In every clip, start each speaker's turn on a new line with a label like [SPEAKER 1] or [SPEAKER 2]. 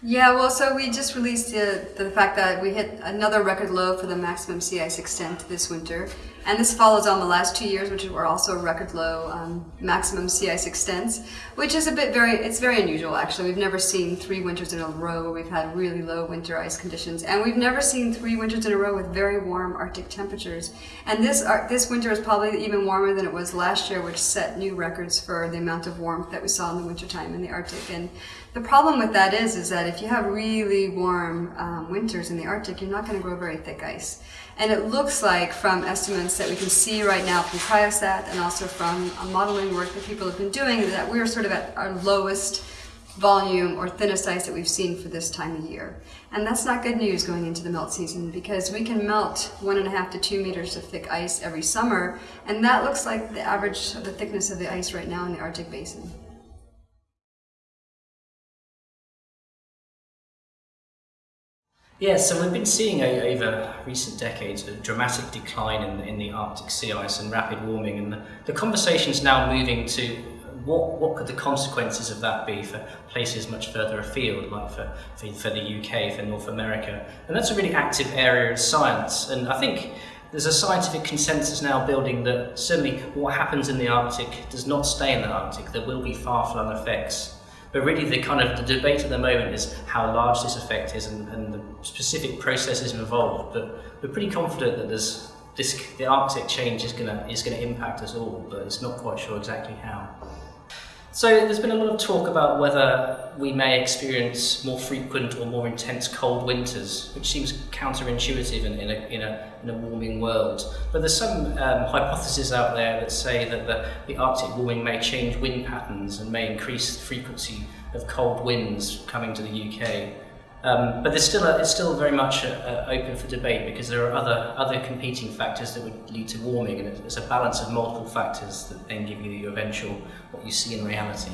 [SPEAKER 1] Yeah, well, so we just released uh, the fact that we hit another record low for the maximum sea ice extent this winter. And this follows on the last two years, which were also record low um, maximum sea ice extents, which is a bit very, it's very unusual actually. We've never seen three winters in a row where we've had really low winter ice conditions. And we've never seen three winters in a row with very warm Arctic temperatures. And this, uh, this winter is probably even warmer than it was last year, which set new records for the amount of warmth that we saw in the wintertime in the Arctic. And the problem with that is, is that if you have really warm um, winters in the Arctic, you're not going to grow very thick ice. And it looks like from estimates that we can see right now from CryoSat and also from uh, modeling work that people have been doing that we're sort of at our lowest volume or thinnest ice that we've seen for this time of year. And that's not good news going into the melt season because we can melt one and a half to two meters of thick ice every summer and that looks like the average of the thickness of the ice right now in the Arctic Basin.
[SPEAKER 2] Yeah, so we've been seeing over recent decades a dramatic decline in, in the Arctic sea ice and rapid warming, and the, the conversation is now moving to what, what could the consequences of that be for places much further afield, like for, for, for the UK, for North America. And that's a really active area of science, and I think there's a scientific consensus now building that certainly what happens in the Arctic does not stay in the Arctic. There will be far-flung effects but really the kind of the debate at the moment is how large this effect is and, and the specific processes involved. But we're pretty confident that there's this, the Arctic change is going to is going to impact us all, but it's not quite sure exactly how. So there's been a lot of talk about whether we may experience more frequent or more intense cold winters, which seems counterintuitive in, in, a, in, a, in a warming world. But there's some um, hypotheses out there that say that the, the Arctic warming may change wind patterns and may increase the frequency of cold winds coming to the UK. Um, but there's still a, it's still very much a, a open for debate because there are other other competing factors that would lead to warming, and it's a balance of multiple factors that then give you your eventual what you see in reality.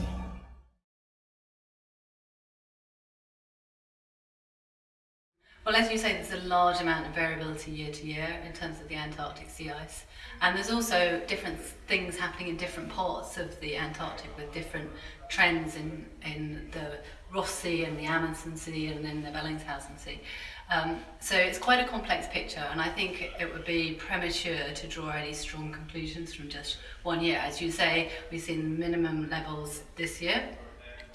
[SPEAKER 3] Well, as you say, there's a large amount of variability year to year in terms of the Antarctic sea ice. And there's also different things happening in different parts of the Antarctic with different trends in, in the Ross Sea and the Amundsen Sea and then the Bellingshausen Sea. Um, so it's quite a complex picture and I think it would be premature to draw any strong conclusions from just one year. As you say, we've seen minimum levels this year,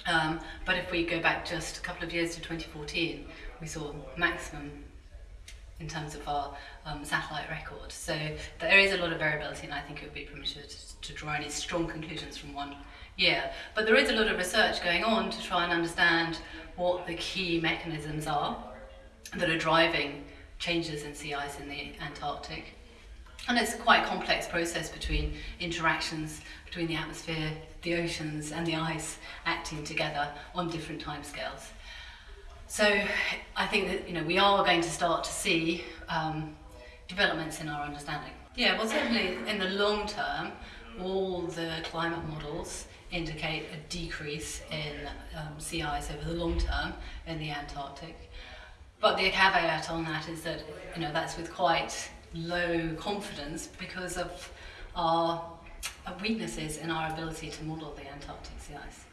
[SPEAKER 3] um, but if we go back just a couple of years to 2014, we saw maximum in terms of our um, satellite record. So there is a lot of variability and I think it would be premature to, to draw any strong conclusions from one year. But there is a lot of research going on to try and understand what the key mechanisms are that are driving changes in sea ice in the Antarctic. And it's a quite complex process between interactions between the atmosphere, the oceans and the ice acting together on different timescales. So I think that you know we are going to start to see um, developments in our understanding. Yeah, well certainly in the long term, all the climate models indicate a decrease in um, sea ice over the long term in the Antarctic. But the caveat on that is that you know that's with quite low confidence because of our weaknesses in our ability to model the Antarctic sea ice.